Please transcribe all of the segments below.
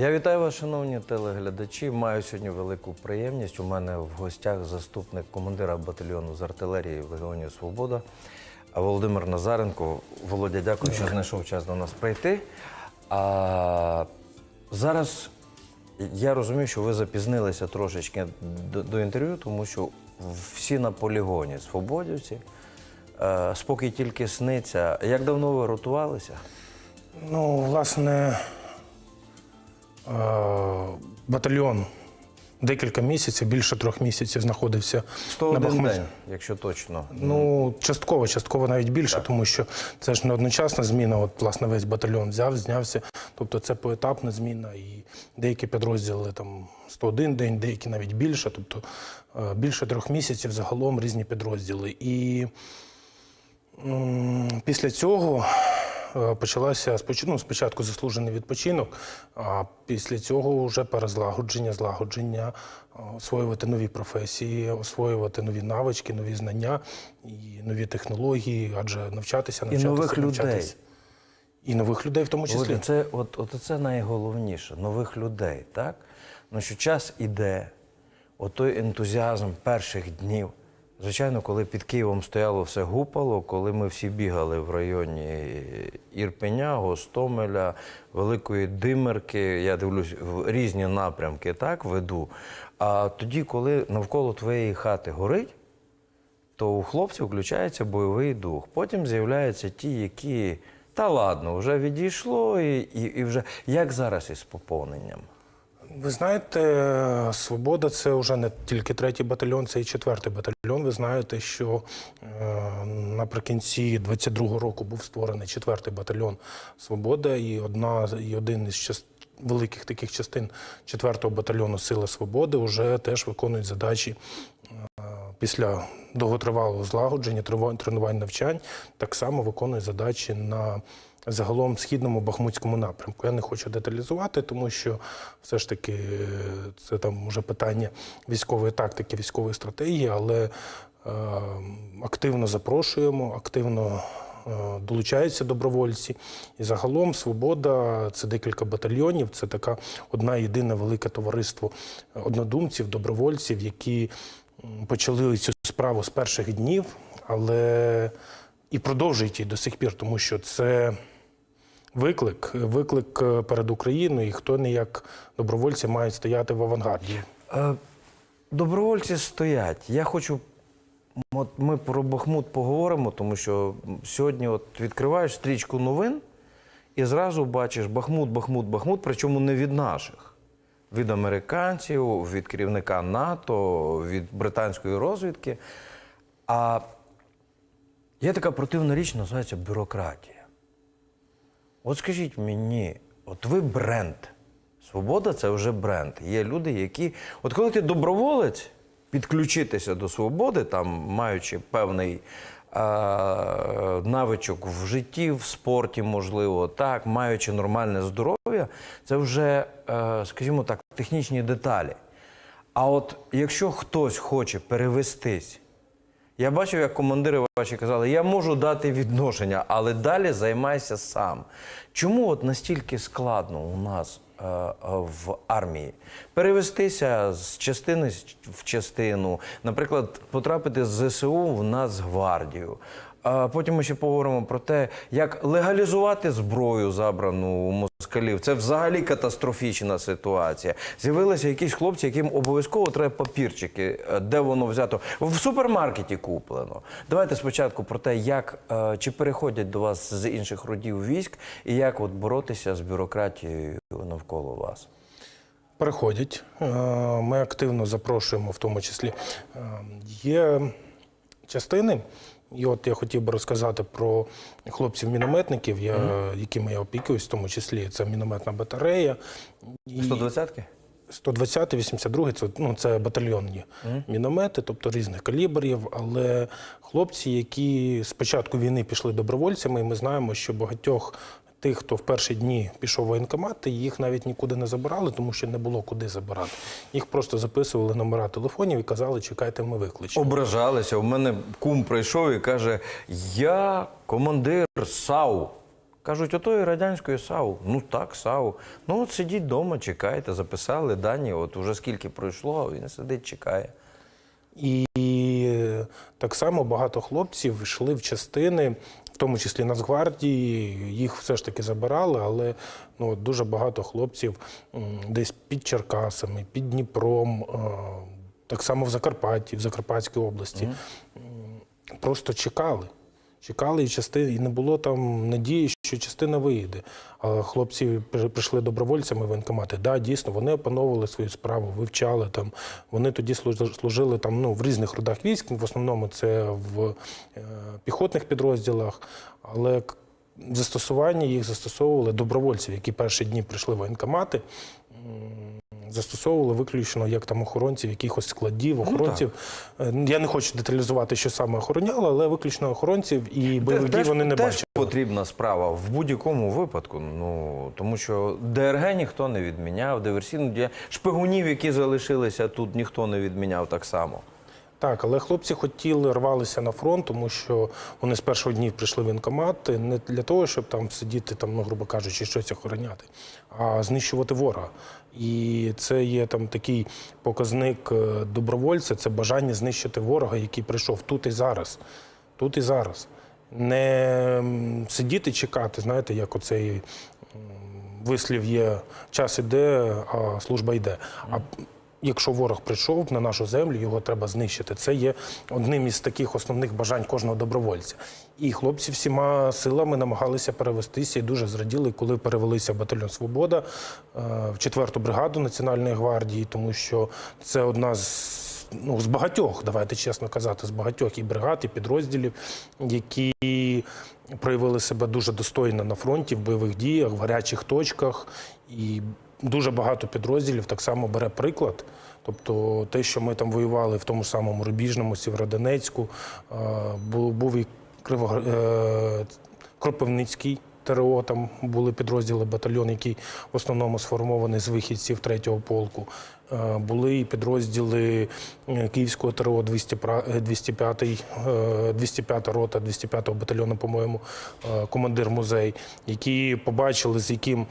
Я вітаю вас, шановні телеглядачі. Маю сьогодні велику приємність. У мене в гостях заступник командира батальйону з артилерії в Легіоні Свобода Володимир Назаренко. Володя, дякую, що знайшов час до нас прийти. А зараз я розумію, що ви запізнилися трошечки до, до інтерв'ю, тому що всі на полігоні свободівці. Спокій тільки сниться. Як давно ви ротувалися? Ну, власне, батальйон декілька місяців, більше трьох місяців знаходився на 101 Бахмуті. день, якщо точно. Ну, частково, частково навіть більше, тому що це ж не одночасна зміна. От, власне, весь батальйон взяв, знявся. Тобто це поетапна зміна, і деякі підрозділи там 101 день, деякі навіть більше. Тобто е, більше трьох місяців загалом різні підрозділи. І м, після цього е, почалася споч- ну, спочатку заслужений відпочинок, а після цього вже перезлагодження, злагодження, е, освоювати нові професії, освоювати нові навички, нові знання і нові технології, адже навчатися, навчатися, нових людей. І нових людей в тому числі. Це от, от це найголовніше нових людей, так? Ну що час іде, от той ентузіазм перших днів. Звичайно, коли під Києвом стояло все гупало, коли ми всі бігали в районі Ірпеня, Гостомеля, Великої Димерки, я дивлюсь, в різні напрямки так веду. А тоді, коли навколо твоєї хати горить, то у хлопців включається бойовий дух. Потім з'являються ті, які та ладно, вже відійшло, і, і, і вже як зараз із поповненням. Ви знаєте, свобода це вже не тільки третій батальйон, це і четвертий батальйон. Ви знаєте, що е, наприкінці 22-го року був створений четвертий батальйон Свобода, і одна і один із част... великих таких частин четвертого батальйону Сили Свободи вже теж виконують задачі е, після довготривалого злагодження, тренувань навчань, так само виконують задачі на загалом східному бахмутському напрямку. Я не хочу деталізувати, тому що все ж таки е, це там вже питання військової тактики, військової стратегії, але е, активно запрошуємо, активно. е, Долучаються добровольці, і загалом свобода це декілька батальйонів. Це така одна єдине велике товариство однодумців, добровольців, які почали цю справу з перших днів, але і продовжують її до сих пір, тому що це виклик, виклик е, перед Україною, і хто не як добровольці мають стояти в авангарді. Е, добровольці стоять. Я хочу. От ми про Бахмут поговоримо, тому що сьогодні от відкриваєш стрічку новин і зразу бачиш Бахмут, Бахмут, Бахмут, причому не від наших, від американців, від керівника НАТО, від британської розвідки. А є така противна річ, називається бюрократія. От скажіть мені, от ви бренд. Свобода це вже бренд. Є люди, які. От коли ти доброволець, підключитися до свободи, там маючи певний е- навичок в житті, в спорті, можливо, так, маючи нормальне здоров'я, це вже, е, скажімо так, технічні деталі. А от якщо хтось хоче перевестись я бачив, як командири ваші казали, я можу дати відношення, але далі займайся сам. Чому от настільки складно у нас е, в армії перевестися з частини в частину, наприклад, потрапити з ЗСУ в Нацгвардію? А потім ми ще поговоримо про те, як легалізувати зброю, забрану у москалів. Це взагалі катастрофічна ситуація. З'явилися якісь хлопці, яким обов'язково треба папірчики, е, де воно взято. В супермаркеті куплено. Давайте спочатку про те, як е, чи переходять до вас з інших родів військ, і як от боротися з бюрократією навколо вас. Переходять. Е, Ми активно запрошуємо, в тому числі. Є частини. І от я хотів би розказати про хлопців-мінометників, я, якими я опікуюсь, в тому числі це мінометна батарея. І 120-ки? 120-й, 82 це, ну, це батальйонні міномети, тобто різних калібрів. Але хлопці, які з початку війни пішли добровольцями, і ми знаємо, що багатьох тих, хто в перші дні пішов в воєнкомат, їх навіть нікуди не забирали, тому що не було куди забирати. Їх просто записували номера телефонів і казали, чекайте, ми викличемо. Ображалися. У мене кум прийшов і каже: Я командир САУ. Кажуть, отої радянської САУ. Ну так, САУ. Ну от сидіть вдома, чекайте, записали дані. От уже скільки пройшло, він сидить, чекає. І так само багато хлопців йшли в частини, тому числі Нацгвардії, їх все ж таки забирали, але ну, дуже багато хлопців десь під Черкасами, під Дніпром, е, так само в Закарпатті, в Закарпатській області. М, Просто чекали. Чекали, і частини, і не було там надії, що частина виїде. А хлопці прийшли добровольцями в воєнкомати. Да, дійсно, вони опановували свою справу, вивчали там. Вони тоді служили, там ну, в різних родах військ. В основному це в е, піхотних підрозділах, але застосування їх застосовували добровольців, які перші дні прийшли в воєнкомати. Застосовували виключно як там охоронців, якихось складів, охоронців. Е, Я не хочу деталізувати, що саме охороняли, але виключно охоронців і бойових Теж- вони не теж бачили. потрібна справа в будь-якому випадку. Ну тому що ДРГ ніхто не відміняв, диверсійну дія шпигунів, які залишилися тут, ніхто не відміняв так само. Так, але хлопці хотіли рвалися на фронт, тому що вони з першого днів прийшли в воєнкомат не для того, щоб там сидіти, там, ну, грубо кажучи, щось охороняти, а знищувати ворога. І це є там такий показник е, добровольця, це бажання знищити ворога, який прийшов тут і зараз. Тут і зараз. Не сидіти чекати, знаєте, як оцей вислів є час іде, а служба йде. А якщо ворог прийшов на нашу землю, його треба знищити. Це є одним із таких основних бажань кожного добровольця. І хлопці всіма силами намагалися перевестися і дуже зраділи, коли перевелися в батальйон Свобода е, в 4-ту бригаду Національної гвардії, тому що це одна з. Ну, з багатьох, давайте чесно казати, з багатьох і бригад, і підрозділів, які проявили себе дуже достойно на фронті, в бойових діях, в гарячих точках. І дуже багато підрозділів так само бере приклад. Тобто те, що ми там воювали в тому самому Рубіжному, Сєвєродонецьку, е, був і Криво... е, Кропивницький ТРО, там були підрозділи, батальйон, який в основному сформований з вихідців 3-го полку. Е, Були і підрозділи е, Київського ТРО 205, 205 рота, 205-го батальйону, по-моєму, е, командир музей, які побачили, з яким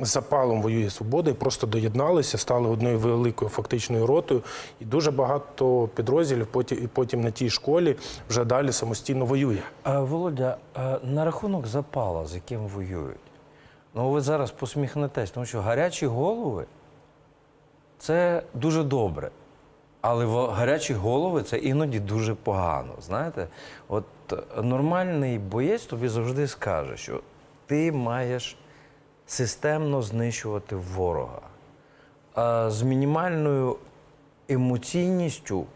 запалом воює свобода, і просто доєдналися, стали одною великою фактичною ротою. І дуже багато підрозділів потім, потім на тій школі вже далі самостійно воює. Володя, на рахунок запала, з яким воюють. Ну, ви зараз посміхнетесь, тому що гарячі голови це дуже добре. Але в гарячі голови це іноді дуже погано. Знаєте, от е, нормальний боєць тобі завжди скаже, що ти маєш системно знищувати ворога. З мінімальною емоційністю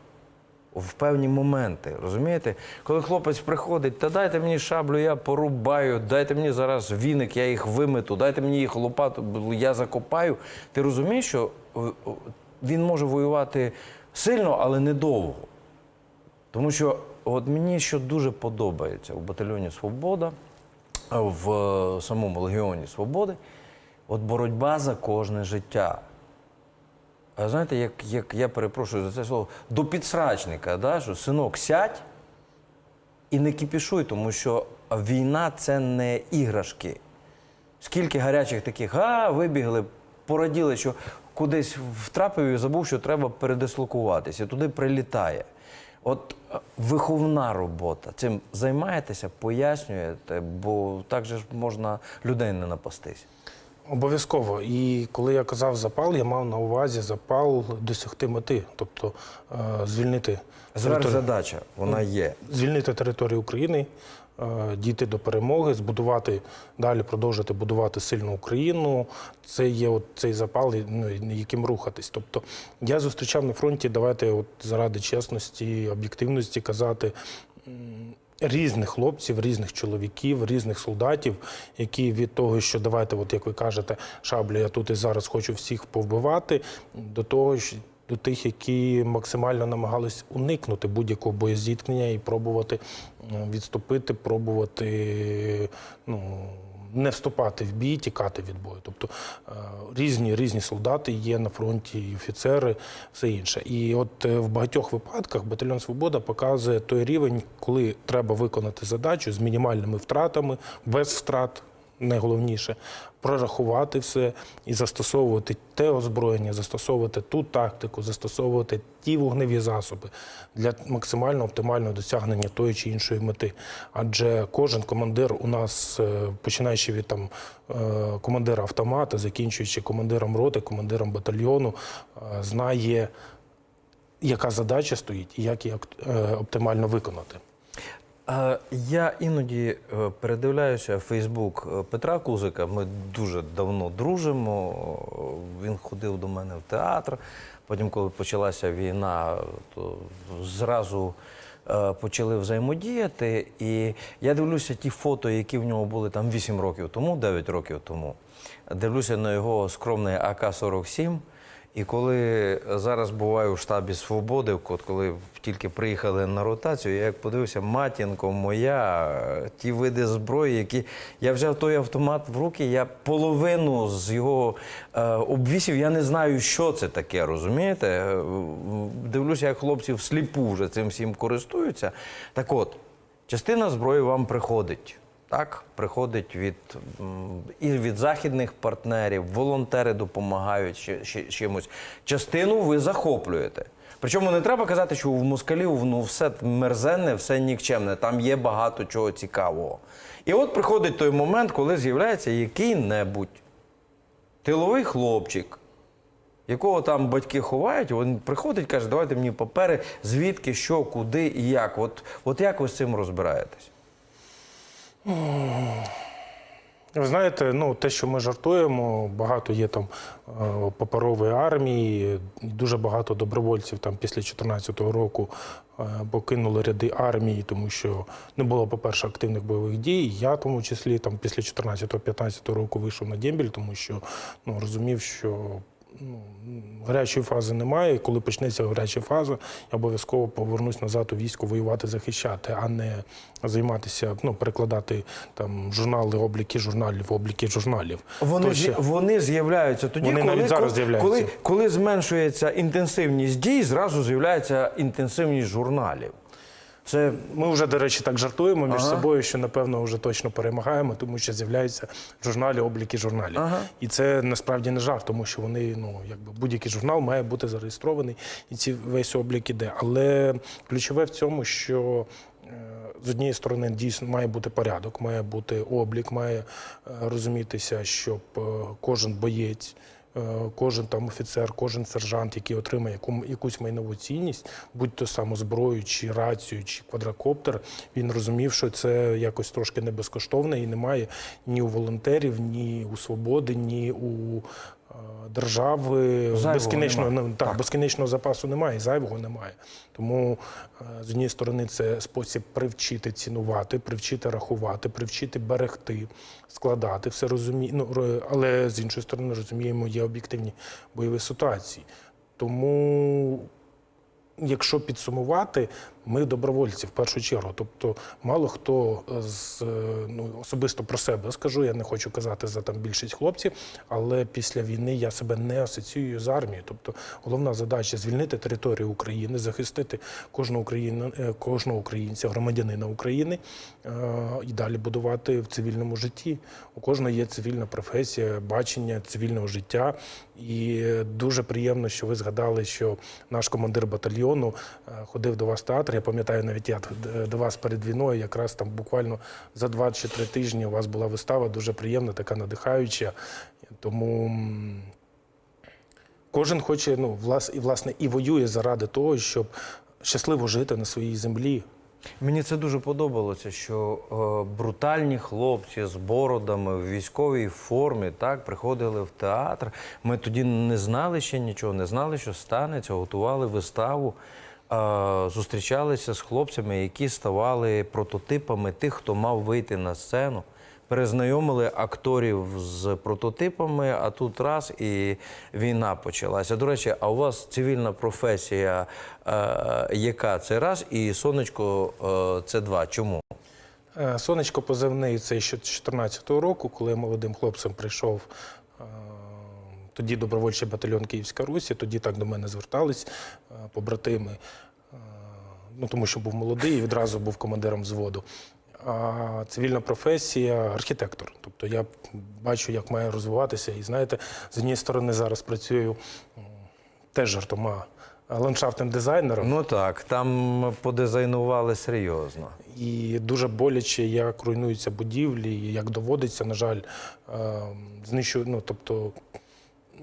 в певні моменти. Розумієте? Коли хлопець приходить, та дайте мені шаблю, я порубаю, дайте мені зараз віник, я їх вимету, дайте мені їх лопату, я закопаю. Ти розумієш, що е, е, він може воювати сильно, але недовго. Тому що от мені що дуже подобається в батальйоні Свобода, в самому Легіоні Свободи, от боротьба за кожне життя. А знаєте, як, як я перепрошую за це слово, до підсрачника, да, що синок, сядь і не кипішуй, тому що війна це не іграшки. Скільки гарячих таких, а, вибігли, пораділи, що кудись втрапив і забув, що треба передислокуватися, туди прилітає. От е, виховна робота. Цим займаєтеся, пояснюєте, бо так же ж можна людей не напастись. Обов'язково. І коли я казав запал, я мав на увазі запал досягти мети, тобто е, звільнити Зверхзадача, вона є. звільнити територію України, е, дійти до перемоги, збудувати далі, продовжити будувати сильну Україну. Це є от цей запал, ну, яким рухатись. Тобто я зустрічав на фронті, давайте, от заради чесності, об'єктивності казати. Різних хлопців, різних чоловіків, різних солдатів, які від того, що давайте, от як ви кажете, шаблю, я тут і зараз хочу всіх повбивати, до того, що до тих, які максимально намагались уникнути будь-якого боєзіткнення і пробувати е, відступити, пробувати ну, не вступати в бій, тікати від бою. Тобто е, різні різні солдати є на фронті, і офіцери, все інше. І от е, в багатьох випадках батальйон Свобода показує той рівень, коли треба виконати задачу з мінімальними втратами, без втрат. Найголовніше прорахувати все і застосовувати те озброєння, застосовувати ту тактику, застосовувати ті вогневі засоби для максимально оптимального досягнення тої чи іншої мети. Адже кожен командир у нас, е, починаючи від там е, командира автомата, закінчуючи командиром роти, командиром батальйону, е, знає, яка задача стоїть і як її оптимально виконати. Я іноді е, передивляюся Фейсбук е, Петра Кузика. Ми дуже давно дружимо. Він ходив до мене в театр. Потім, коли почалася війна, то зразу е, почали взаємодіяти. І я дивлюся ті фото, які в нього були там 8 років тому, 9 років тому. Дивлюся на його скромний АК-47. І коли зараз буваю в штабі Свободи, от коли тільки приїхали на ротацію, я як подивився, матінко моя, ті види зброї, які я взяв той автомат в руки, я половину з його е, обвісів, я не знаю, що це таке, розумієте? Е, Дивлюся, як хлопці всліпу вже цим всім користуються. Так от, частина зброї вам приходить. Так, приходить від і від західних партнерів, волонтери допомагають чимось. Частину ви захоплюєте. Причому не треба казати, що в москалів ну, все мерзенне, все нікчемне, там є багато чого цікавого. І от приходить той момент, коли з'являється який-небудь тиловий хлопчик, якого там батьки ховають, він приходить, каже, давайте мені папери, звідки, що, куди і як. От, от як ви з цим розбираєтесь? Ви знаєте, ну те, що ми жартуємо, багато є там е, паперової армії, дуже багато добровольців там після 2014 року е, покинули ряди армії, тому що не було, по-перше, активних бойових дій. Я, тому числі, там після 2014-2015 року вийшов на дембіль, тому що ну, розумів, що ну, гарячої фази немає. І коли почнеться гаряча фаза, я обов'язково повернусь назад у військо воювати, захищати, а не займатися, ну, перекладати там журнали, обліки журналів, обліки журналів. Вони, ще- вони з'являються тоді, Вони коли, навіть зараз з'являються. коли, коли зменшується інтенсивність дій, зразу з'являється інтенсивність журналів. Це Ми вже, до речі, так жартуємо між Ага. собою, що напевно вже точно перемагаємо, тому що з'являються журналі, обліки журналів. Ага. І це насправді не жарт, тому що вони, ну якби будь-який журнал має бути зареєстрований, і ці весь облік іде. Але ключове в цьому, що е, з однієї сторони дійсно має бути порядок, має бути облік, має е, розумітися, щоб е, кожен боєць. Е, Кожен там офіцер, кожен сержант, який отримає яку, якусь майнову цінність, будь то саму зброю, чи рацію, чи квадрокоптер, він розумів, що це якось трошки не безкоштовне і немає ні у волонтерів, ні у свободи, ні у держави безкінечного ну, так, Так. безкінечного запасу немає, і зайвого немає. Тому е, з однієї сторони це спосіб привчити цінувати, привчити рахувати, привчити берегти, складати все розумі... ну, але з іншої сторони розуміємо, є об'єктивні бойові ситуації. Тому якщо підсумувати, ми добровольці в першу чергу. Тобто, мало хто з е, ну особисто про себе скажу, я не хочу казати за там більшість хлопців, але після війни я себе не асоціюю з армією. Тобто, головна задача звільнити територію України, захистити кожного Україна, е, кожного українця, громадянина України е, і далі будувати в цивільному житті. У кожного є цивільна професія, бачення цивільного життя. І е, дуже приємно, що ви згадали, що наш командир батальйону е, ходив до вас в театр. Я пам'ятаю, навіть я до вас перед війною, якраз там буквально за два чи три тижні у вас була вистава, дуже приємна, така надихаюча. Тому кожен хоче, ну, влас, і власне і воює заради того, щоб щасливо жити на своїй землі. Мені це дуже подобалося, що е, брутальні хлопці з бородами в військовій формі так приходили в театр. Ми тоді не знали ще нічого, не знали, що станеться, готували виставу. Е, зустрічалися з хлопцями, які ставали прототипами тих, хто мав вийти на сцену. Перезнайомили акторів з прототипами, а тут раз і війна почалася. До речі, а у вас цивільна професія, е, яка це раз, і сонечко е, це два. Чому? Е, Сонечко позивний це ще з 2014 року, коли молодим хлопцем прийшов. Тоді добровольчий батальйон Київська Русі, тоді так до мене звертались е, побратими, е, ну тому що був молодий і відразу був командиром взводу. А цивільна професія архітектор. Тобто я бачу, як має розвиватися. І знаєте, з однієї сторони зараз працюю теж жартома ландшафтним дизайнером. Ну так, там подизайнували серйозно. І дуже боляче, як руйнуються будівлі, як доводиться, на жаль, знищувати. Ну, тобто,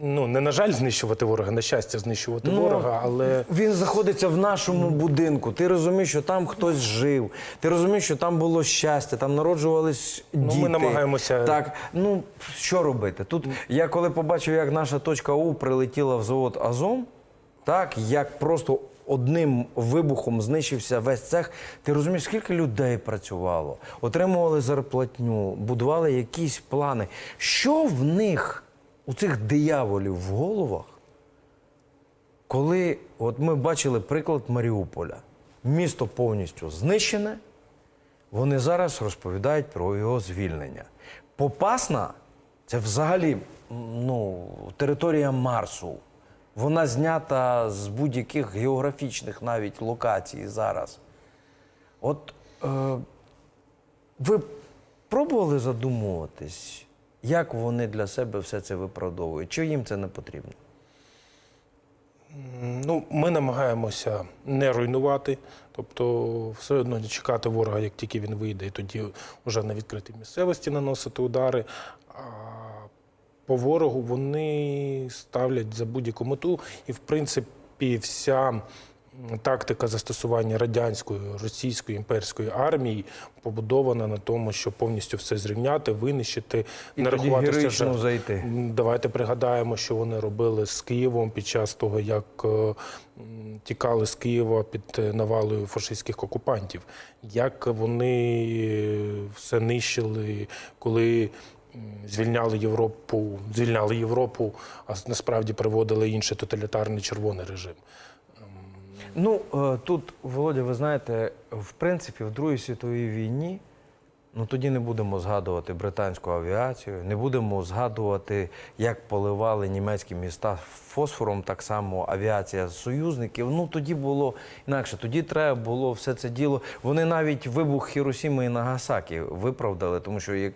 ну, не на жаль, знищувати ворога, на щастя, знищувати Ну, ворога, але Він знаходиться в нашому будинку. Ти розумієш, що там хтось жив. Ти розумієш, що там було щастя, там народжувались діти. Ну, ми намагаємося- Так, ну що робити? Тут я коли побачив, як наша точка У прилетіла в завод Азом, так як просто одним вибухом знищився весь цех. Ти розумієш, скільки людей працювало, отримували зарплатню, будували якісь плани. Що в них, у цих дияволів в головах? Коли от ми бачили приклад Маріуполя, місто повністю знищене, вони зараз розповідають про його звільнення. Попасна це взагалі ну, територія Марсу. Вона знята з будь-яких географічних навіть локацій зараз. От е, ви пробували задумуватись, як вони для себе все це виправдовують? Чи їм це не потрібно? ну, ми намагаємося не руйнувати, тобто все одно не чекати ворога, як тільки він вийде, і тоді вже на відкритій місцевості наносити удари. А по ворогу вони ставлять за будь-яку мету, і в принципі вся тактика застосування радянської, російської імперської армії побудована на тому, щоб повністю все зрівняти, винищити, І тоді жертв. зайти. Давайте пригадаємо, що вони робили з Києвом під час того, як е, тікали з Києва під е, навалою фашистських окупантів, як вони все нищили, коли звільняли Європу, звільняли Європу, а насправді приводили інший тоталітарний червоний режим. Ну е, тут, Володя, ви знаєте, в принципі, в Другій світовій війні, ну тоді не будемо згадувати британську авіацію, не будемо згадувати, як поливали німецькі міста фосфором, так само авіація союзників. Ну тоді було інакше. Тоді треба було все це діло. Вони навіть вибух Хіросіми і Нагасакі виправдали, тому що як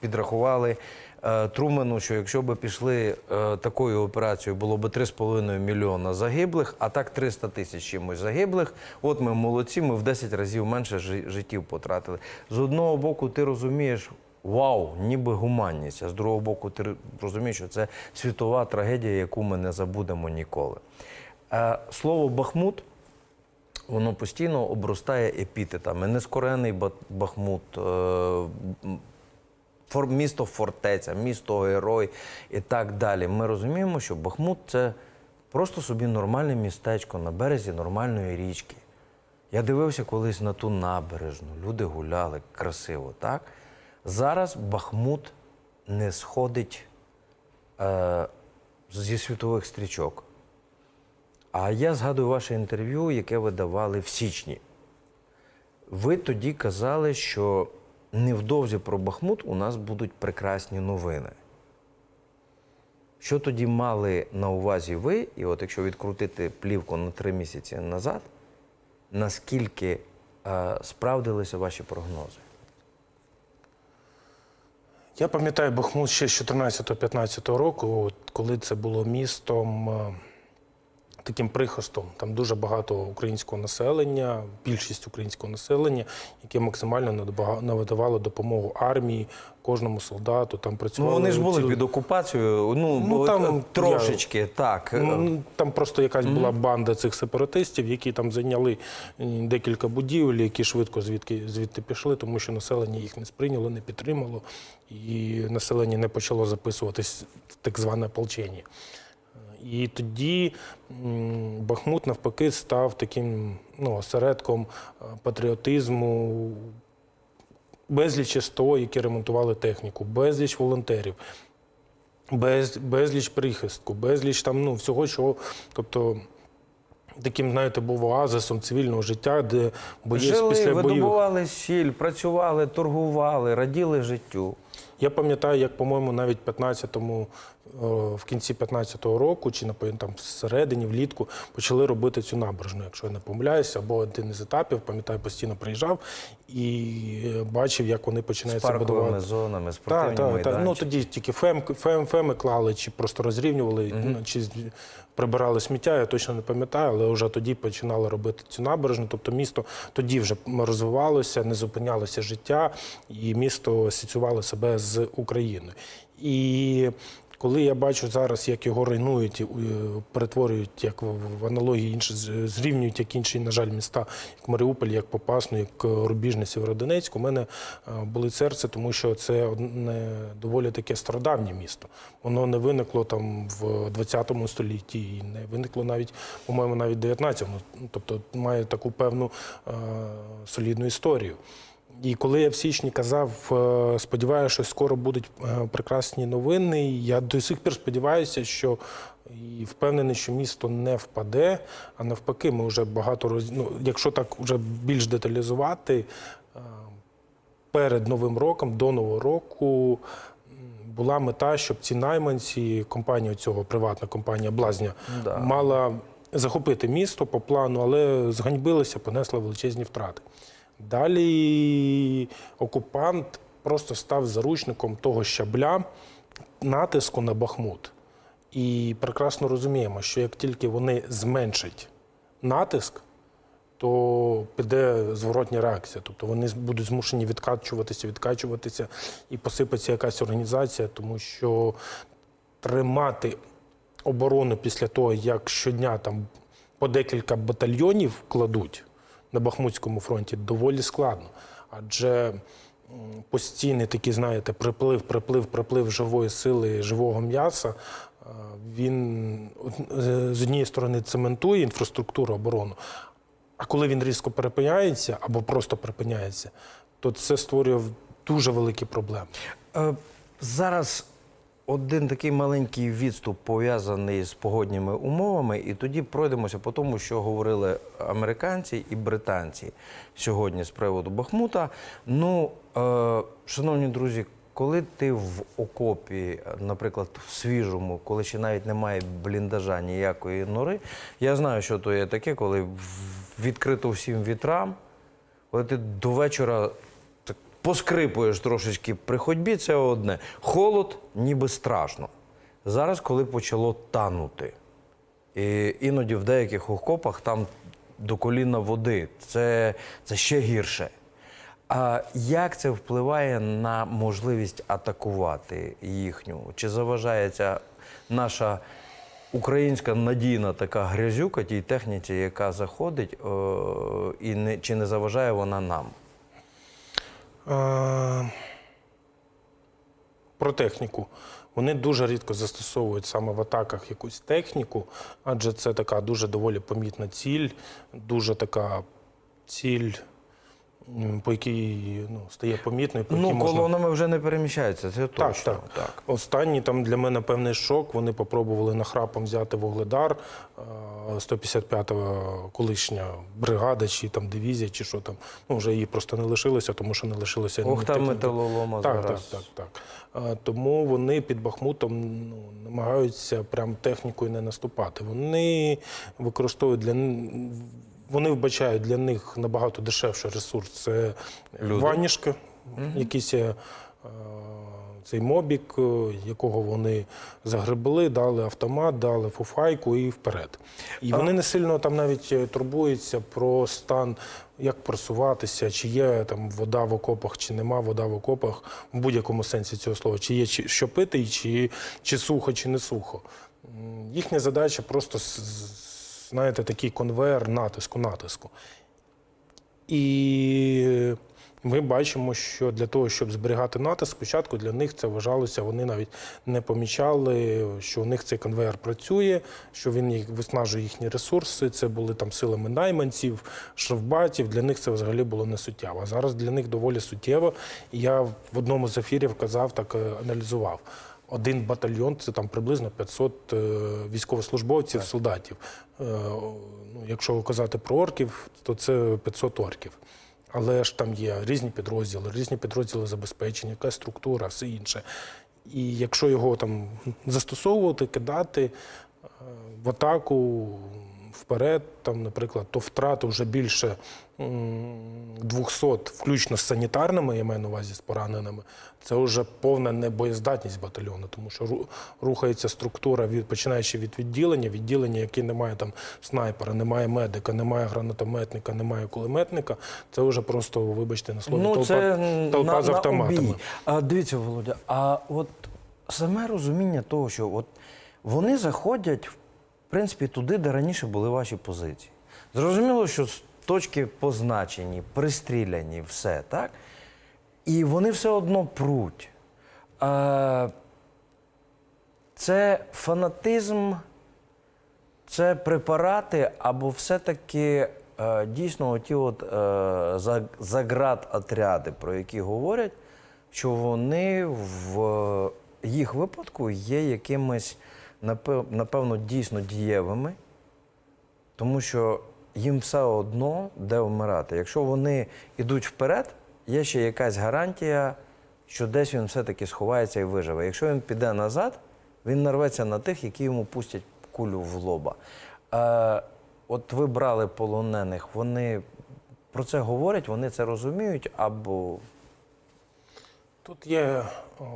підрахували. Е, Трумену, що якщо б пішли е, такою операцією, було б 3,5 мільйона загиблих, а так 300 тисяч чимось загиблих. От ми молодці, ми в 10 разів менше життів потратили. З одного боку, ти розумієш, вау, ніби гуманність, а з другого боку, ти розумієш, що це світова трагедія, яку ми не забудемо ніколи. Е, Слово Бахмут воно постійно обростає епітетами. Нескорений Ба- Бахмут, місто фортеця, місто герой і так далі. Ми розуміємо, що Бахмут це просто собі нормальне містечко на березі нормальної річки. Я дивився колись на ту набережну, люди гуляли красиво, так? Зараз Бахмут не сходить е, зі світових стрічок. А я згадую ваше інтерв'ю, яке ви давали в січні. Ви тоді казали, що невдовзі про Бахмут у нас будуть прекрасні новини. Що тоді мали на увазі ви, і от якщо відкрутити плівку на три місяці назад, наскільки е, справдилися ваші прогнози? Я пам'ятаю Бахмут ще з 14-15 року, коли це було містом е, таким прихистом. Там дуже багато українського населення, більшість українського населення, яке максимально надавало допомогу армії, кожному солдату. Там Ну, працювали вони ж були ціли- під окупацією, ну, Ну, там е, трошечки, так. е, Ну, Там просто якась була банда цих сепаратистів, які там зайняли декілька будівель, які швидко звідки звідти пішли, тому що населення їх не сприйняло, не підтримало, і населення не почало записуватись в так зване ополчення. І тоді Бахмут навпаки став таким ну, осередком е, патріотизму, безліч СТО, які ремонтували техніку, безліч волонтерів, без, безліч прихистку, безліч там ну, всього, чого. Тобто таким, знаєте, був оазисом цивільного життя, де боєць Жили, після боїв. видобували сіль, працювали, торгували, раділи життю. Я пам'ятаю, як, по-моєму, навіть 15-му, в кінці 15-го року, чи там всередині, влітку, почали робити цю набережну, якщо я не помиляюся, або один із етапів, пам'ятаю, постійно приїжджав і е, бачив, як вони З починають це парковими будувати. зонами, Так, спортивні так, так. майданчики. Ну тоді тільки фем, фем, феми клали, чи просто розрівнювали, ну, чи з- прибирали сміття, я точно не пам'ятаю, але вже тоді починали робити цю набережну. Тобто місто тоді вже розвивалося, не зупинялося життя, і місто асоціювало себе з Україною. І коли я бачу зараз, як його руйнують, е, перетворюють як в аналогії інші, зрівнюють як інші, на жаль, міста, як Маріуполь, як Попасну, як е, Рубіжне, Сєвєродонецьк, у мене е, болить серце, тому що це одне доволі таке стародавнє місто. Воно не виникло там в 20 столітті і не виникло навіть, по-моєму, навіть в 19-му. Ну, Тобто має таку певну солідну історію. І коли я в січні казав, е, сподіваюся, що скоро будуть е, прекрасні новини, я до сих пір сподіваюся, що і впевнений, що місто не впаде, а навпаки, ми вже багато роз... ну, якщо так вже більш деталізувати, е, перед Новим роком, до Нового року. Була мета, щоб ці найманці, компанія цього приватна компанія Блазня, Да. мала захопити місто по плану, але зганьбилися, понесла величезні втрати. Далі окупант просто став заручником того щабля натиску на Бахмут. І прекрасно розуміємо, що як тільки вони зменшать натиск, то піде зворотня реакція. Тобто вони будуть змушені відкачуватися, відкачуватися і посипеться якась організація, тому що тримати оборону після того, як щодня там по декілька батальйонів кладуть на Бахмутському фронті, доволі складно. Адже постійний такий, знаєте, приплив, приплив, приплив живої сили, живого м'яса. е, Він е, з однієї сторони цементує інфраструктуру оборону, а коли він різко перепиняється або просто припиняється, то це створює дуже великі проблеми. Е, Зараз один такий маленький відступ пов'язаний з погодніми умовами, і тоді пройдемося по тому, що говорили американці і британці сьогодні з приводу Бахмута. Ну, е, шановні друзі, коли ти в окопі, наприклад, в свіжому, коли ще навіть немає бліндажа ніякої нори, я знаю, що то є таке, коли відкрито всім вітрам, коли ти до вечора поскрипуєш трошечки при ходьбі, це одне. Холод ніби страшно. Зараз, коли почало танути, і іноді в деяких окопах там до коліна води, це, це ще гірше. А як це впливає на можливість атакувати їхню? Чи заважає ця наша українська надійна така грязюка тій техніці, яка заходить, е, і не, чи не заважає вона нам? Е, Про техніку. Вони дуже рідко застосовують саме в атаках якусь техніку, адже це така дуже доволі помітна ціль, дуже така ціль, по якій ну, стає помітною, по Ну, можна вже не переміщаються, це Так, точно. так. Останній там для мене певний шок. Вони попробували нахрапом взяти вугледар, е, 155-го колишня бригада, чи там дивізія, чи що там. Ну вже її просто не лишилося, тому що не лишилося Ох, там металолома Так, зараз. так, так, так. Тому вони під Бахмутом ну, намагаються прям технікою не наступати. Вони використовують для вони вбачають для них набагато дешевший ресурс. Це Люди. ванішки, якісь е, цей мобік, е, якого вони загребли, дали автомат, дали фуфайку і вперед. І вони не сильно там навіть е, турбуються про стан, як просуватися, чи є там вода в окопах, чи нема вода в окопах, в будь-якому сенсі цього слова, чи є що пити, чи, чи сухо, чи не сухо. Їхня задача просто знаєте, такий конвейер натиску, натиску. І ми бачимо, що для того, щоб зберігати натиск, спочатку для них це вважалося, вони навіть не помічали, що у них цей конвейер працює, що він їх виснажує їхні ресурси. Це були там силами найманців, шрафбатів. Для них це взагалі було не суттєво. А зараз для них доволі суттєво. Я в одному з ефірів казав, так е, аналізував. Один батальйон це там приблизно 500 е, військовослужбовців, солдатів. Е, ну, якщо казати про орків, то це 500 орків. Але ж там є різні підрозділи, різні підрозділи забезпечення, яка структура, все інше. І якщо його там застосовувати, кидати е, в атаку вперед, там, наприклад, то втрати вже більше 200, включно з санітарними, я маю на увазі з пораненими, це вже повна небоєздатність батальйону, тому що ру- рухається структура, від, починаючи від відділення, відділення, яке не має там снайпера, немає медика, немає гранатометника, немає кулеметника, це вже просто, вибачте, на слові, Ну, толпа, це толпа на, з автоматами. обій. А, дивіться, Володя, а от саме розуміння того, що от вони заходять, в принципі, туди, де раніше були ваші позиції. Зрозуміло, що точки позначені, пристріляні, все, так? І вони все одно пруть. А, це фанатизм, це препарати, або все-таки е, дійсно ті от е, за- заградотряди, про які говорять, що вони в їх випадку є якимись, напевно, дійсно дієвими, тому що їм все одно де вмирати. Якщо вони йдуть вперед, є ще якась гарантія, що десь він все-таки сховається і виживе. Якщо він піде назад, він нарветься на тих, які йому пустять кулю в лоба. Е, от ви брали полонених, вони про це говорять, вони це розуміють, або Тут є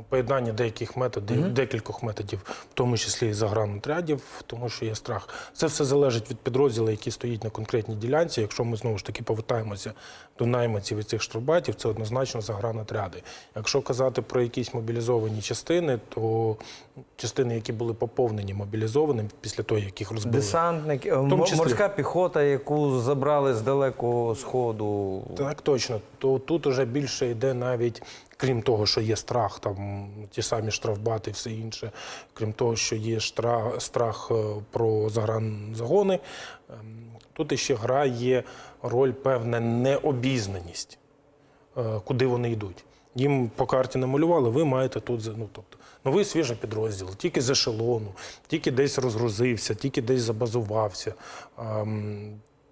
поєднання деяких методів, декількох методів, в тому числі і загранотрядів, тому що є страх. Це все залежить від підрозділу, який стоїть на конкретній ділянці. Якщо ми знову ж таки повертаємося до найманців і цих штрафбатів, це однозначно загранотряди. Якщо казати про якісь мобілізовані частини, то частини, які були поповнені мобілізованими після того, як їх розбили. десантник, е, тому м- числі. морська піхота, яку забрали з далекого сходу. Так, точно. То тут уже більше йде навіть, крім того, що є страх, там ті самі штрафбати і все інше, крім того, що є штра, страх е, про загранзагони, ем, тут іще грає роль певна необізнаність, е, куди вони йдуть. Їм по карті намалювали, ви маєте тут ну, тобто, новий свіжий підрозділ, тільки з ешелону, тільки десь розгрузився, тільки десь забазувався.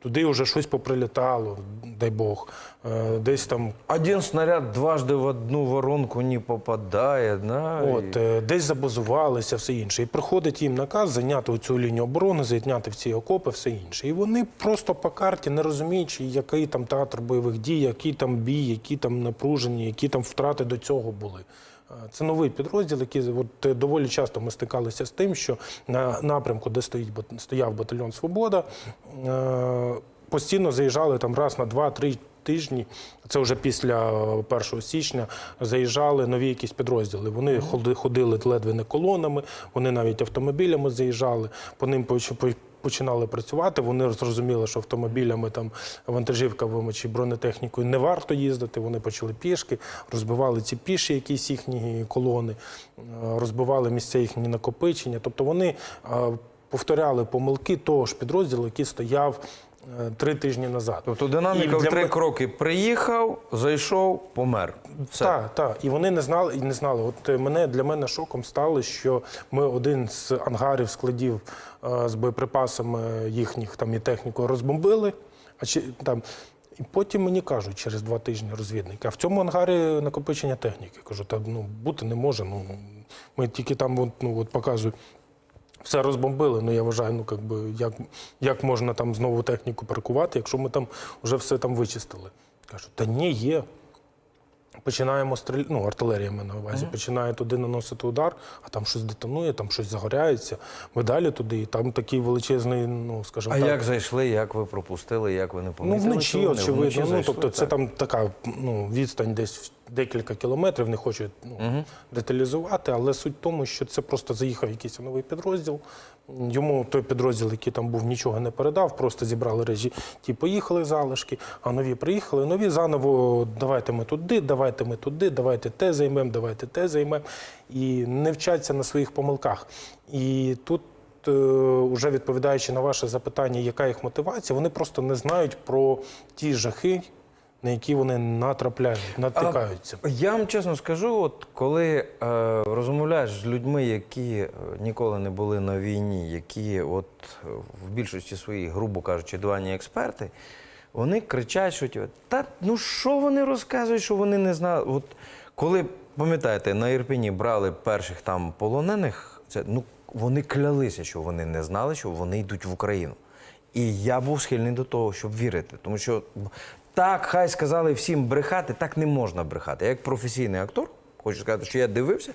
Туди вже щось поприлітало, дай Бог. Е, Десь там Один снаряд дважды в одну воронку не попадає. Да? от, е, десь забазувалися, все інше. І приходить їм наказ зайняти цю лінію оборони, зайняти в ці окопи, все інше. І вони просто по карті, не розуміючи, який там театр бойових дій, який там бій, які там напружені, які там втрати до цього були. Е, Це новий підрозділ, який от, е, доволі часто ми стикалися з тим, що на напрямку, де стоїть стояв батальйон Свобода, е, постійно заїжджали там раз на два-три тижні. Це вже після е, 1 січня заїжджали нові якісь підрозділи. Вони ходи- ходили ледве не колонами, вони навіть автомобілями заїжджали, по ним починали працювати. Вони зрозуміли, що автомобілями там вантажівками чи бронетехнікою не варто їздити. Вони почали пішки, розбивали ці піші, якісь їхні колони, е, розбивали місця їхні накопичення. Тобто вони е, повторяли помилки того ж підрозділу, який стояв три тижні назад. Тобто динаміка в три кроки приїхав, зайшов, помер. Все. Так, так. І вони не знали, і не знали. От е, мене для мене шоком стало, що ми один з ангарів складів е, з боєприпасами їхніх там і технікою розбомбили. А чи там. І потім мені кажуть через два тижні розвідники, а в цьому ангарі накопичення техніки. Кажу, та ну бути не може. Ну ми тільки там от, ну, от показують. Все розбомбили, ну я вважаю, ну як би як, як можна там знову техніку паркувати, якщо ми там вже все там вичистили. Кажу, та ні, є. Починаємо стріляти, ну, артилерія маю на увазі, починає туди наносити удар, а там щось детонує, там щось загоряється. Ми далі туди, і там такий величезний, ну скажімо А так. як зайшли, як ви пропустили, як ви не Ну, помітили? вночі, очевидно. Ну, тобто, це так. там така ну, відстань десь декілька кілометрів, не хочу ну, деталізувати, але суть в тому, що це просто заїхав якийсь новий підрозділ. Йому той підрозділ, який там був, нічого не передав, просто зібрали режі, ті поїхали залишки, а нові приїхали. Нові заново давайте ми туди, давайте ми туди, давайте те займемо, давайте те займемо. І не вчаться на своїх помилках. І тут е, уже відповідаючи на ваше запитання, яка їх мотивація, вони просто не знають про ті жахи, на які вони натрапляють, натикаються. Я вам чесно скажу, от коли е, розмовляєш з людьми, які е, ніколи не були на війні, які от в більшості своїй, грубо кажучи, дивані експерти, вони кричать, що типу, та ну що вони розказують, що вони не знали. От коли пам'ятаєте, на Ірпіні брали перших там полонених, це ну вони клялися, що вони не знали, що вони йдуть в Україну. І я був схильний до того, щоб вірити. Тому що так, хай сказали всім брехати, так не можна брехати. Як професійний актор, хочу сказати, що я дивився,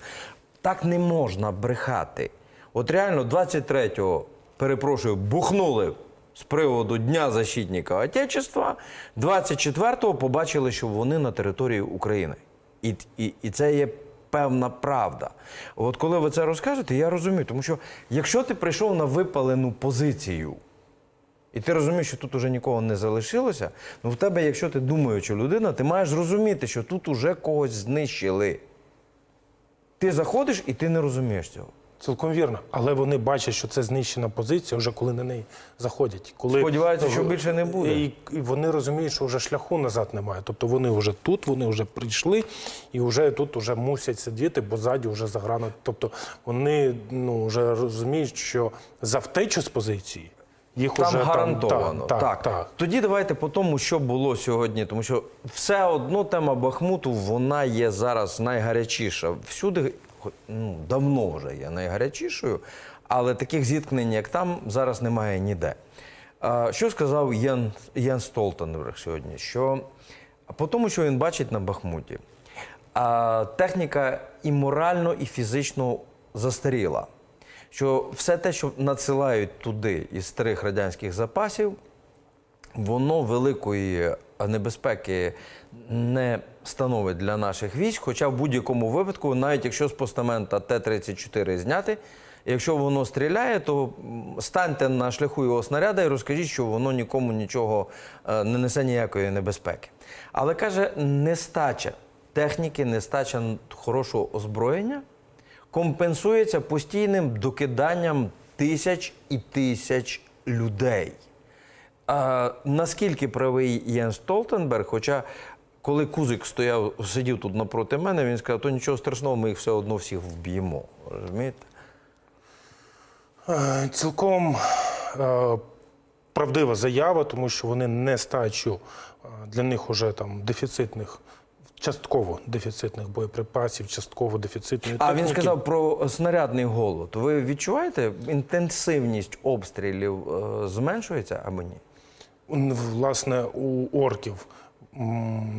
так не можна брехати. От реально 23-го, перепрошую, бухнули з приводу Дня защитника Отечества, 24-го побачили, що вони на території України. І, і, і це є певна правда. От коли ви це розкажете, я розумію, тому що якщо ти прийшов на випалену позицію, і ти розумієш, що тут уже нікого не залишилося, ну в тебе, якщо ти думаюча людина, ти маєш зрозуміти, що тут уже когось знищили. Ти заходиш і ти не розумієш цього. Цілком вірно. Але вони бачать, що це знищена позиція, вже коли на неї заходять. Коли Сподіваються, що більше не буде. І, і вони розуміють, що вже шляху назад немає. Тобто вони вже тут, вони вже прийшли і вже тут вже мусять сидіти, бо ззаді вже заграно. Тобто вони ну, вже розуміють, що за втечу з позиції їх Там уже гарантовано. Там, так, так, так. Тоді давайте по тому, що було сьогодні, тому що все одно тема Бахмуту вона є зараз найгарячіша. Всюди ну, давно вже є найгарячішою, але таких зіткнень, як там, зараз немає ніде. А, Що сказав Єн, Єн Столтенберг сьогодні? Що по тому, що він бачить на Бахмуті, а, техніка і морально, і фізично застаріла. Що все те, що надсилають туди із старих радянських запасів, воно великої небезпеки не становить для наших військ. Хоча в будь-якому випадку, навіть якщо з постамента Т-34 зняти, якщо воно стріляє, то станьте на шляху його снаряда і розкажіть, що воно нікому нічого е, не несе ніякої небезпеки. Але каже, нестача техніки, нестача хорошого озброєння компенсується постійним докиданням тисяч і тисяч людей. А, наскільки правий Єн Столтенберг, хоча коли Кузик стояв, сидів тут напроти мене, він сказав, то нічого страшного, ми їх все одно всіх вб'ємо. Розумієте? Е, Цілком е, правдива заява, тому що вони нестачу е, для них уже там дефіцитних, частково дефіцитних боєприпасів, частково дефіцитної А він сказав про снарядний голод. Ви відчуваєте, інтенсивність обстрілів е, зменшується або ні? Власне, у орків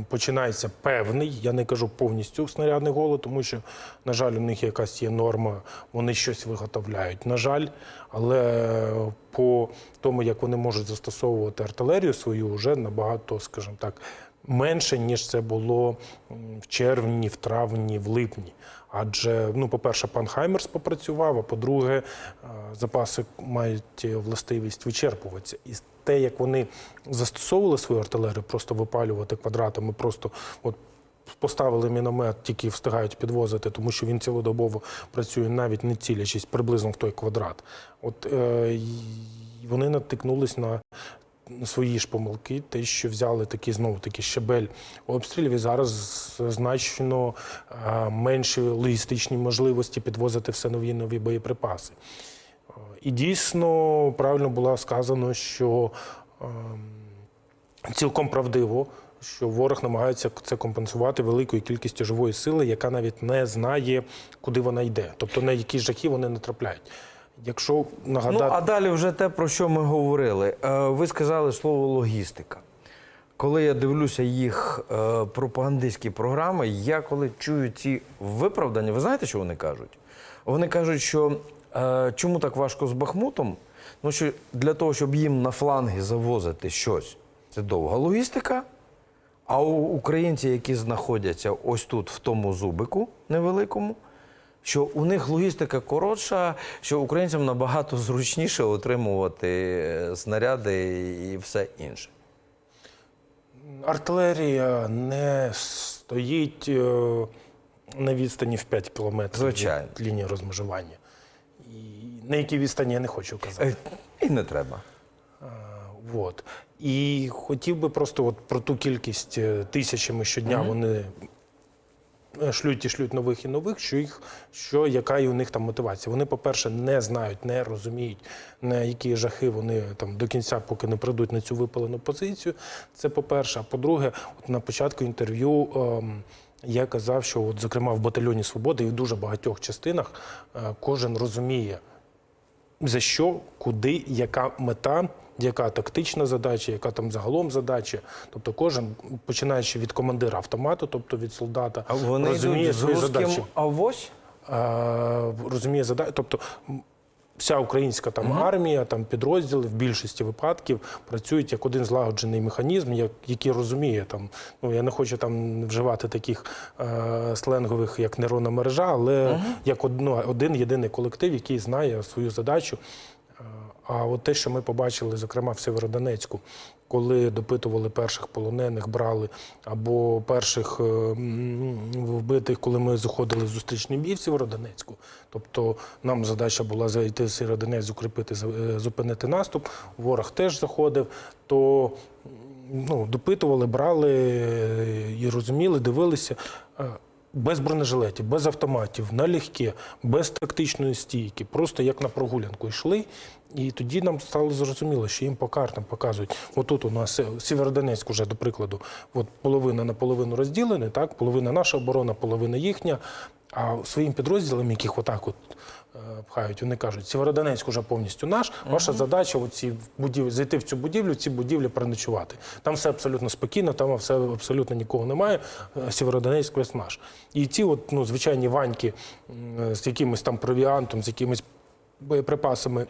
починається певний, я не кажу повністю снарядний голод, тому що, на жаль, у них якась є норма, вони щось виготовляють. На жаль, але по тому, як вони можуть застосовувати артилерію свою, вже набагато, скажімо так, менше, ніж це було в червні, в травні, в липні. Адже, ну, по-перше, пан Хаймерс попрацював, а по-друге, е, запаси мають властивість вичерпуватися. І те, як вони застосовували свою артилерію, просто випалювати квадратами, просто от поставили міномет, тільки встигають підвозити, тому що він цілодобово працює, навіть не цілячись приблизно в той квадрат. От е, вони натикнулись на свої ж помилки, те, що взяли такий знову таки щебель обстрілів, і зараз значно е, менші логістичні можливості підвозити все нові нові боєприпаси. Е, І дійсно правильно було сказано, що ем, цілком правдиво, що ворог намагається це компенсувати великою кількістю живої сили, яка навіть не знає, куди вона йде, тобто на які жахи вони натрапляють. Якщо нагадати, Ну, а далі вже те, про що ми говорили. Е, Ви сказали слово логістика. Коли я дивлюся їх е, пропагандистські програми, я коли чую ці виправдання, ви знаєте, що вони кажуть? Вони кажуть, що е, чому так важко з Бахмутом? Ну, що для того, щоб їм на фланги завозити щось, це довга логістика. А у українці, які знаходяться ось тут, в тому зубику невеликому, що у них логістика коротша, що українцям набагато зручніше отримувати е, снаряди і все інше. артилерія не стоїть е, на відстані в 5 кілометрів Звичайно. від лінії розмежування. І на якій відстані я не хочу казати. Е, І не треба. Вот. І хотів би просто от про ту кількість тисячами щодня вони е, шлють і шлють нових і нових, що їх що яка і у них там мотивація. Вони, по-перше, не знають, не розуміють, на які жахи вони там до кінця, поки не прийдуть на цю випалену позицію. Це по-перше. А по-друге, от на початку інтерв'ю. ем, я казав, що, от, зокрема, в батальйоні Свободи і в дуже багатьох частинах е, кожен розуміє, за що, куди, яка мета, яка тактична задача, яка там загалом задача. Тобто кожен, починаючи від командира автомату, тобто від солдата, А вони розуміє йдуть з свої русським задачі. авось? А, розуміє задачі. Тобто вся українська там армія, там підрозділи в більшості випадків працюють як один злагоджений механізм, як, який розуміє там. Ну я не хочу там вживати таких е, сленгових, як нейронна мережа, але як одно, один єдиний колектив, який знає свою задачу. А от те, що ми побачили, зокрема в Северодонецьку, коли допитували перших полонених, брали або перших е, вбитих, коли ми заходили в зустрічний бій в Сєвєродонецьку. Тобто нам задача була зайти в Сєвєродонець, укріпити, е, зупинити наступ. Ворог теж заходив. То ну, допитували, брали е, і розуміли, дивилися. Без бронежилетів, без автоматів, налегке, без тактичної стійки, просто як на прогулянку йшли. І тоді нам стало зрозуміло, що їм по картам показують. Отут у нас е, Сєвєродонецьк уже, до прикладу, от половина на половину розділені, так, половина наша оборона, половина їхня. А своїм підрозділам, яких отак от пхають, вони кажуть, Сєвєродонецьк уже повністю наш. Ваша задача будів... зайти в цю будівлю, ці будівлі переночувати. Там все абсолютно спокійно, там все абсолютно нікого немає. Е, Сєвєродонецьк весь наш. І ці от, ну, звичайні ваньки з якимось там провіантом, з якимись боєприпасами.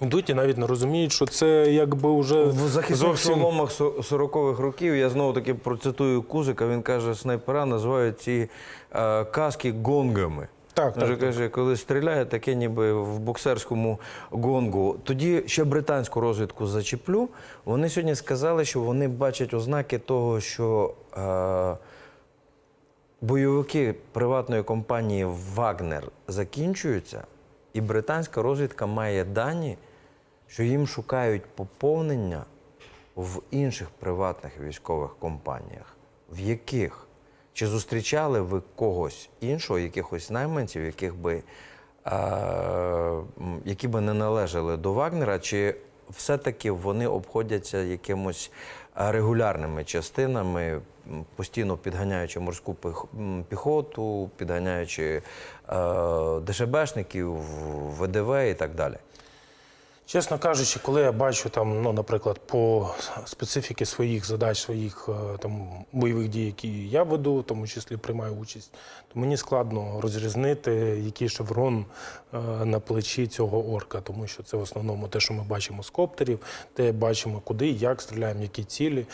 Йдуть і навіть не розуміють, що це якби вже В захисних зовсім шоломах 40-х років я знову таки процитую Кузика. Він каже, снайпера називають ці е, каски гонгами. Так, Він так, каже, коли стріляє, таке ніби в боксерському гонгу. Тоді ще британську розвідку зачеплю. Вони сьогодні сказали, що вони бачать ознаки того, що е, бойовики приватної компанії Вагнер закінчуються, і британська розвідка має дані, що їм шукають поповнення в інших приватних військових компаніях. В яких? Чи зустрічали ви когось іншого, якихось найманців, яких би, е, які би не належали до Вагнера, чи все-таки вони обходяться якимось е, регулярними частинами, постійно підганяючи морську піхоту, підганяючи е, ДШБшників, ВДВ і так далі? Чесно кажучи, коли я бачу там, ну, наприклад, по специфіки своїх задач, своїх е, там бойових дій, які я веду, в тому числі приймаю участь, то мені складно розрізнити, який шеврон е, на плечі цього орка, тому що це в основному те, що ми бачимо з коптерів, те бачимо, куди, як стріляємо, які цілі,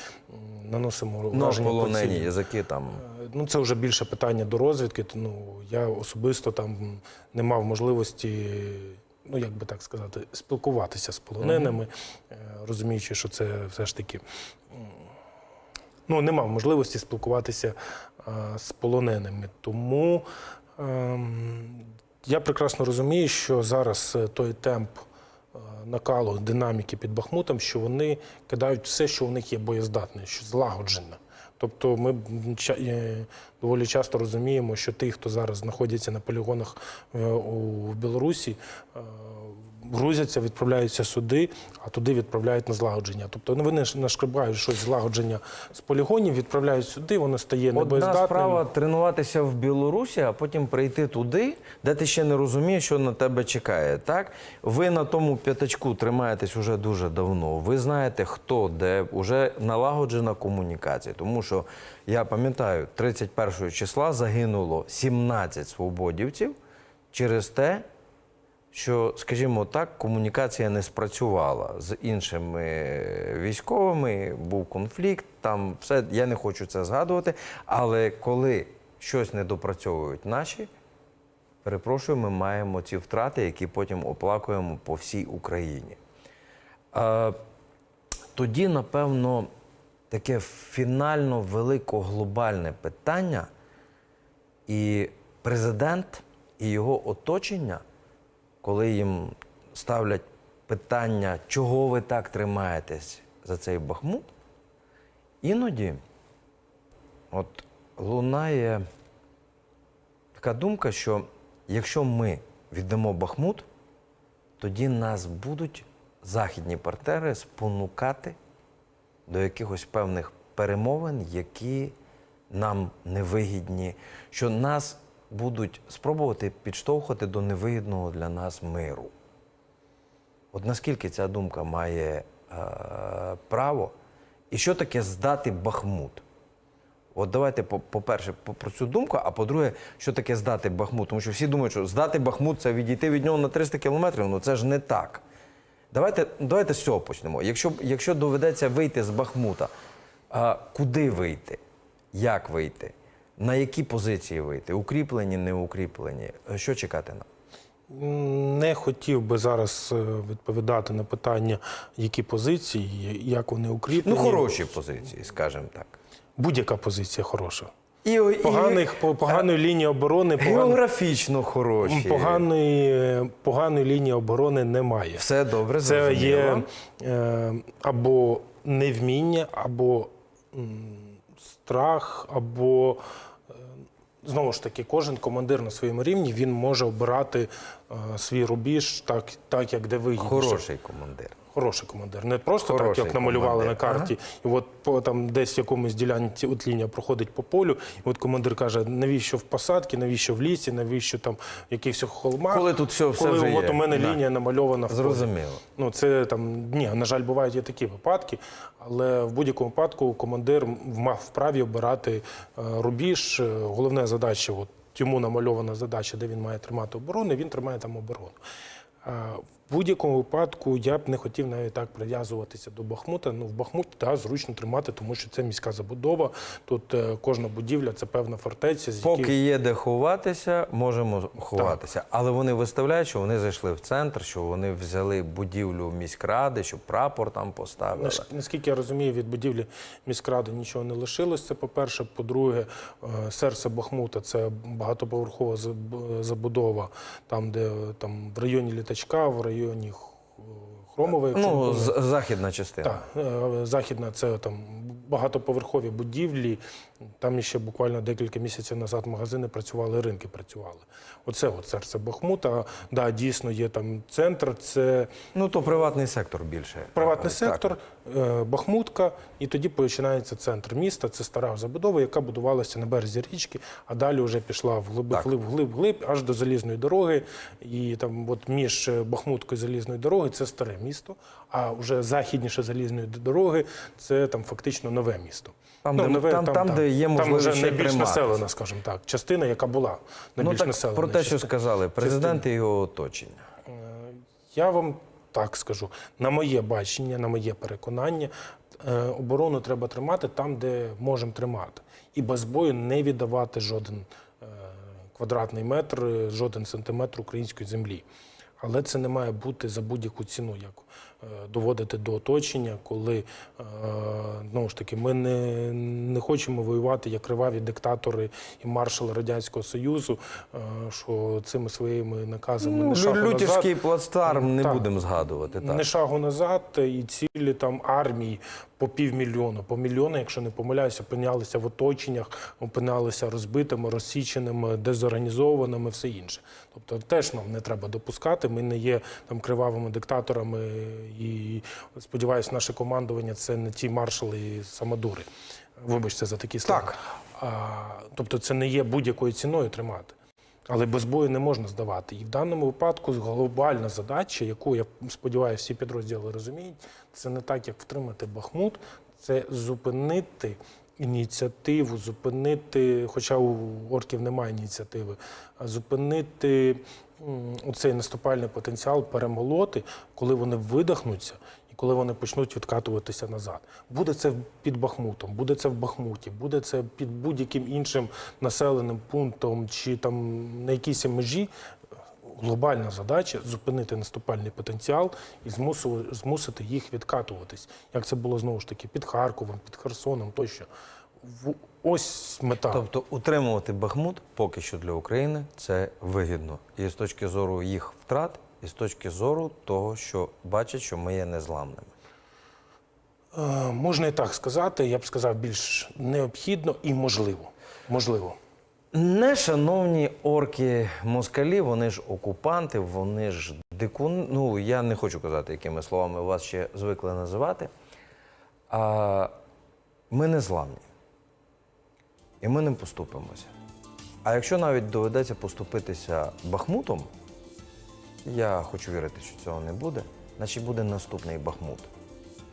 наносимо Ну, враження по цілі. язики там. Е, Ну, це вже більше питання до розвідки. Ну, я особисто там не мав можливості, ну як би так сказати, спілкуватися з полоненими, е, розуміючи, що це все ж таки. Ну, не мав можливості спілкуватися а, з полоненими. Тому ем, я прекрасно розумію, що зараз е, той темп е, накалу, динаміки під Бахмутом, що вони кидають все, що у них є боєздатне, що злагоджене. Тобто ми е, доволі часто розуміємо, що ті, хто зараз знаходяться на полігонах е, у Білорусі, е, грузяться, відправляються сюди, а туди відправляють на злагодження. Тобто вони ж нашкребають щось злагодження з полігонів, відправляють сюди, воно стає Одна небоєздатним. справа тренуватися в Білорусі, а потім прийти туди, де ти ще не розумієш, що на тебе чекає. Так ви на тому п'ятачку тримаєтесь уже дуже давно. Ви знаєте, хто де вже налагоджена комунікація. Тому що я пам'ятаю, 31 числа загинуло 17 свободівців через те, що, скажімо так, комунікація не спрацювала з іншими військовими, був конфлікт, там все, я не хочу це згадувати. Але коли щось не допрацьовують наші, перепрошую, ми маємо ці втрати, які потім оплакуємо по всій Україні. Е, тоді, напевно, таке фінально велико глобальне питання, і президент і його оточення, коли їм ставлять питання, чого ви так тримаєтесь, за цей Бахмут, іноді от лунає така думка, що якщо ми віддамо Бахмут, тоді нас будуть західні партнери спонукати до якихось певних перемовин, які нам невигідні, що нас будуть спробувати підштовхувати до невигідного для нас миру. От наскільки ця думка має е, право, і що таке здати Бахмут? От давайте, по- по-перше, по- про цю думку, а по-друге, що таке здати Бахмут? Тому що всі думають, що здати Бахмут це відійти від нього на 300 кілометрів. Ну це ж не так. Давайте, давайте з цього почнемо. Якщо, якщо доведеться вийти з Бахмута, а куди вийти? Як вийти? На які позиції вийти? Укріплені, не укріплені? Е, Що чекати нам? Не хотів би зараз е, відповідати на питання, які позиції, як вони укріплені. Ну, хороші позиції, скажімо так. Будь-яка позиція хороша. І, Поганих, по- поганої лінії оборони, географічно хороші. поганої, поганої лінії оборони немає. Все добре, Це є е, або невміння, або страх, або е, знову ж таки, кожен командир на своєму рівні він може обирати е, свій рубіж так, так як де вигідніше. Хороший командир. Хороший командир. Не просто Хороший так, як намалювали командир. на карті, і от по там десь в якомусь ділянці от лінія проходить по полю, і от командир каже, навіщо в посадці, навіщо в лісі, навіщо там в якихось холмах. Коли тут все- все коли вже от є. у мене Да. лінія намальована в. Зрозуміло. Ну це там ні, на жаль, бувають і такі випадки, але в будь-якому випадку командир мав вправі обирати е, рубіж. Е, Головна задача, от йому намальована задача, де він має тримати оборону, він тримає там оборону. Будь-якому випадку я б не хотів навіть так прив'язуватися до Бахмута. Ну, в Бахмуті да, зручно тримати, тому що це міська забудова. Тут е, кожна будівля це певна фортеця, з Поки яких є де ховатися, можемо ховатися. Але вони виставляють, що вони зайшли в центр, що вони взяли будівлю міськради, що прапор там поставили. Наш- Наскільки я розумію, від будівлі міськради нічого не лишилось. Це по-перше. По-друге, е, серце Бахмута це багатоповерхова заб- забудова, там, де е, там в районі літачка, в районі Х- Хромової. Ну, західна частина. Так, е, західна це там багатоповерхові будівлі. Там ще буквально декілька місяців назад магазини працювали, ринки працювали. Оце от серце Бахмута. Да, дійсно є там центр. Це Ну то приватний сектор більше. Приватний Так. сектор, е, Бахмутка, і тоді починається центр міста. Це стара забудова, яка будувалася на березі річки, а далі вже пішла вглиб, вглиб, вглиб, аж до залізної дороги. І там, от між е, Бахмуткою і залізною дорогою це старе місто. А вже західніше залізної дороги це там фактично нове місто. Там, де- там- там, де є там вже найбільш населена, скажімо так, частина, яка була Ну найбільш так населена. про те, що частина. сказали президент і його оточення. Е, Я вам так скажу, на моє бачення, на моє переконання, е, оборону треба тримати там, де можемо тримати. І без бою не віддавати жоден е, квадратний метр, жоден сантиметр української землі. Але це не має бути за будь-яку ціну, як доводити до оточення, коли е, знову ж таки ми не, не хочемо воювати як криваві диктатори і маршали Радянського Союзу, е, що цими своїми наказами Ну, не шагу назад. Лютівський плацдарм не Так. будемо згадувати. Так. Не шагу назад і цілі там армії по півмільйона, по мільйону, якщо не помиляюся, опинялися в оточеннях, опинялися розбитими, розсіченими, дезорганізованими, все інше. Тобто теж нам не треба допускати. Ми не є там кривавими диктаторами, і сподіваюся, наше командування це не ті маршали і самодури. Вибачте за такі слова. Так. А, тобто це не є будь-якою ціною тримати. Але без бою не можна здавати. І в даному випадку глобальна задача, яку я сподіваюся, всі підрозділи розуміють, це не так, як втримати Бахмут, це зупинити ініціативу, зупинити, хоча у орків немає ініціативи, зупинити м, оцей наступальний потенціал, перемолоти, коли вони видихнуться. І коли вони почнуть відкатуватися назад, буде це під Бахмутом, буде це в Бахмуті, буде це під будь-яким іншим населеним пунктом чи там на якійсь межі. Глобальна задача зупинити наступальний потенціал і змусити їх відкатуватись. Як це було знову ж таки під Харковом, під Херсоном тощо. Ось мета. Тобто утримувати Бахмут поки що для України це вигідно. І з точки зору їх втрат, і з точки зору того, що бачать, що ми є незламними. Е, можна і так сказати, я б сказав, більш необхідно і можливо. Можливо. Не шановні орки москалі, вони ж окупанти, вони ж дикун. Ну, я не хочу казати, якими словами вас ще звикли називати. А, ми не зламні. І ми не поступимося. А якщо навіть доведеться поступитися Бахмутом, я хочу вірити, що цього не буде, значить буде наступний Бахмут.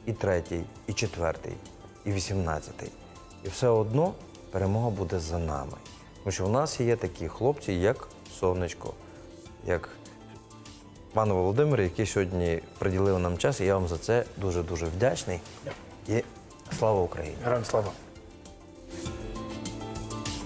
І третій, і четвертий, і вісімнадцятий. І все одно перемога буде за нами. Тому що в нас є такі хлопці, як Сонечко, як пан Володимир, який сьогодні приділив нам час, і я вам за це дуже-дуже вдячний. І слава Україні! Героям слава.